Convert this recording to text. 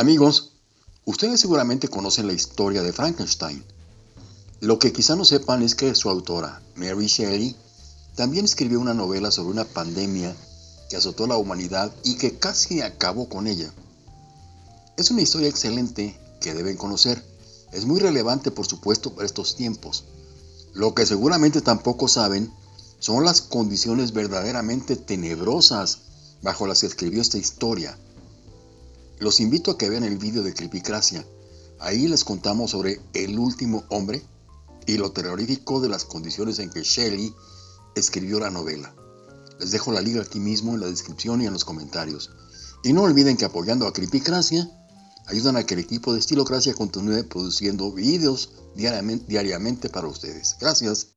Amigos, ustedes seguramente conocen la historia de Frankenstein. Lo que quizá no sepan es que su autora, Mary Shelley, también escribió una novela sobre una pandemia que azotó a la humanidad y que casi acabó con ella. Es una historia excelente que deben conocer. Es muy relevante, por supuesto, para estos tiempos. Lo que seguramente tampoco saben son las condiciones verdaderamente tenebrosas bajo las que escribió esta historia. Los invito a que vean el vídeo de Cripicracia. Ahí les contamos sobre el último hombre y lo terrorífico de las condiciones en que Shelley escribió la novela. Les dejo la liga aquí mismo en la descripción y en los comentarios. Y no olviden que apoyando a Cripicracia, ayudan a que el equipo de Estilocracia continúe produciendo vídeos diariamente, diariamente para ustedes. Gracias.